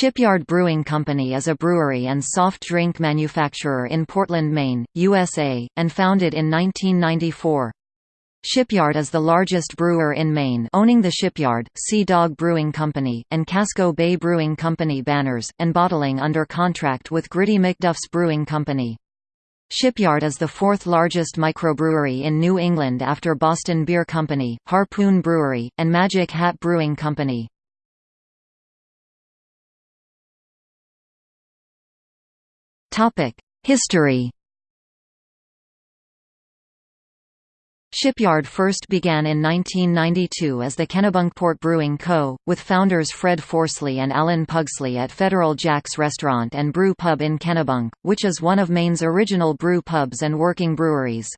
Shipyard Brewing Company is a brewery and soft drink manufacturer in Portland, Maine, USA, and founded in 1994. Shipyard is the largest brewer in Maine owning the Shipyard, Sea Dog Brewing Company, and Casco Bay Brewing Company banners, and bottling under contract with Gritty McDuff's Brewing Company. Shipyard is the fourth largest microbrewery in New England after Boston Beer Company, Harpoon Brewery, and Magic Hat Brewing Company. History Shipyard first began in 1992 as the Kennebunkport Brewing Co., with founders Fred Forsley and Alan Pugsley at Federal Jack's Restaurant and Brew Pub in Kennebunk, which is one of Maine's original brew pubs and working breweries.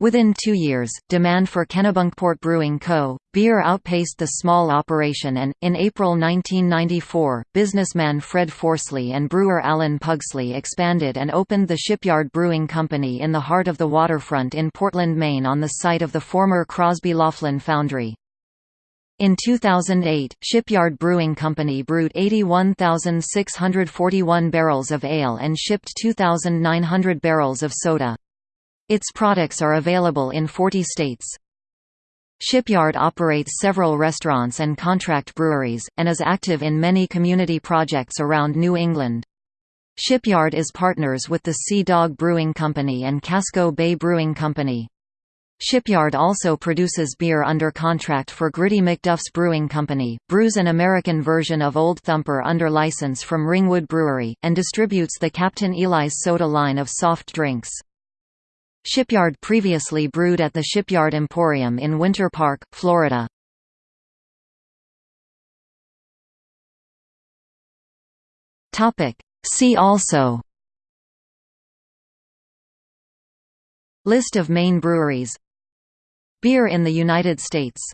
Within two years, demand for Kennebunkport Brewing Co. beer outpaced the small operation and, in April 1994, businessman Fred Forsley and brewer Alan Pugsley expanded and opened the Shipyard Brewing Company in the heart of the waterfront in Portland, Maine on the site of the former Crosby Laughlin Foundry. In 2008, Shipyard Brewing Company brewed 81,641 barrels of ale and shipped 2,900 barrels of soda. Its products are available in 40 states. Shipyard operates several restaurants and contract breweries, and is active in many community projects around New England. Shipyard is partners with the Sea Dog Brewing Company and Casco Bay Brewing Company. Shipyard also produces beer under contract for Gritty McDuff's Brewing Company, brews an American version of Old Thumper under license from Ringwood Brewery, and distributes the Captain Eli's soda line of soft drinks. Shipyard previously brewed at the Shipyard Emporium in Winter Park, Florida. See also. List of Maine breweries. Beer in the United States